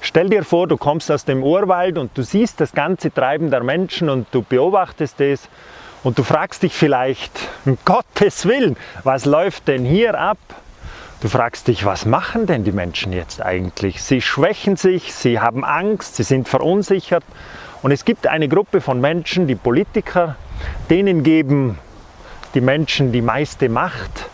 Stell dir vor, du kommst aus dem Urwald und du siehst das ganze Treiben der Menschen und du beobachtest es und du fragst dich vielleicht, um Gottes Willen, was läuft denn hier ab? Du fragst dich, was machen denn die Menschen jetzt eigentlich? Sie schwächen sich, sie haben Angst, sie sind verunsichert und es gibt eine Gruppe von Menschen, die Politiker, denen geben die Menschen die meiste Macht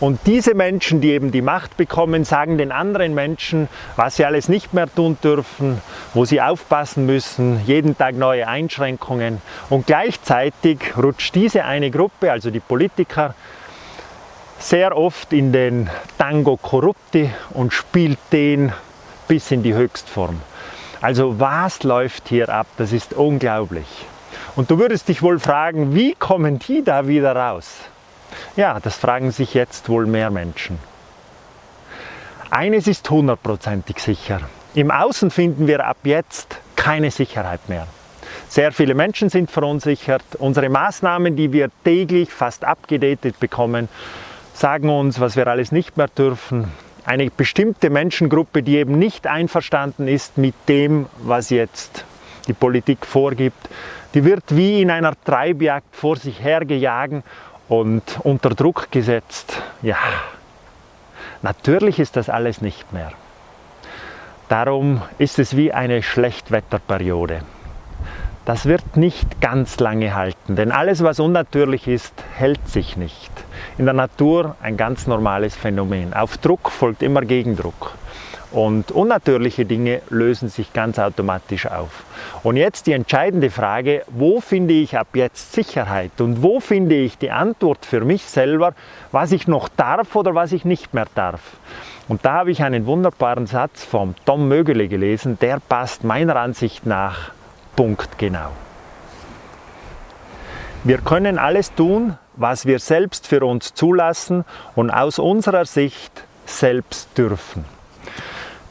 und diese Menschen, die eben die Macht bekommen, sagen den anderen Menschen, was sie alles nicht mehr tun dürfen, wo sie aufpassen müssen, jeden Tag neue Einschränkungen. Und gleichzeitig rutscht diese eine Gruppe, also die Politiker, sehr oft in den Tango Corrupti und spielt den bis in die Höchstform. Also was läuft hier ab? Das ist unglaublich. Und du würdest dich wohl fragen, wie kommen die da wieder raus? Ja, das fragen sich jetzt wohl mehr Menschen. Eines ist hundertprozentig sicher. Im Außen finden wir ab jetzt keine Sicherheit mehr. Sehr viele Menschen sind verunsichert. Unsere Maßnahmen, die wir täglich fast abgedatet bekommen, sagen uns, was wir alles nicht mehr dürfen. Eine bestimmte Menschengruppe, die eben nicht einverstanden ist mit dem, was jetzt die Politik vorgibt, die wird wie in einer Treibjagd vor sich hergejagen und unter Druck gesetzt. Ja, natürlich ist das alles nicht mehr. Darum ist es wie eine Schlechtwetterperiode. Das wird nicht ganz lange halten, denn alles, was unnatürlich ist, hält sich nicht. In der Natur ein ganz normales Phänomen. Auf Druck folgt immer Gegendruck. Und unnatürliche Dinge lösen sich ganz automatisch auf. Und jetzt die entscheidende Frage, wo finde ich ab jetzt Sicherheit und wo finde ich die Antwort für mich selber, was ich noch darf oder was ich nicht mehr darf. Und da habe ich einen wunderbaren Satz vom Tom Mögele gelesen, der passt meiner Ansicht nach punktgenau. Wir können alles tun, was wir selbst für uns zulassen und aus unserer Sicht selbst dürfen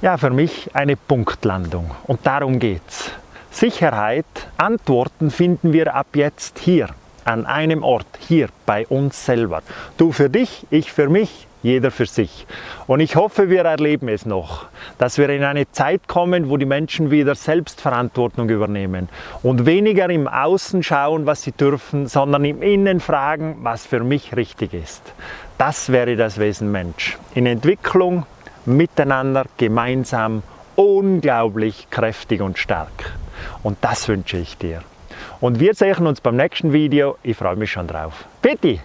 ja, für mich eine Punktlandung. Und darum geht's. Sicherheit, Antworten finden wir ab jetzt hier, an einem Ort, hier bei uns selber. Du für dich, ich für mich, jeder für sich. Und ich hoffe, wir erleben es noch, dass wir in eine Zeit kommen, wo die Menschen wieder Selbstverantwortung übernehmen und weniger im Außen schauen, was sie dürfen, sondern im Innen fragen, was für mich richtig ist. Das wäre das Wesen Mensch. In Entwicklung, miteinander, gemeinsam, unglaublich kräftig und stark. Und das wünsche ich dir. Und wir sehen uns beim nächsten Video. Ich freue mich schon drauf. Bitte!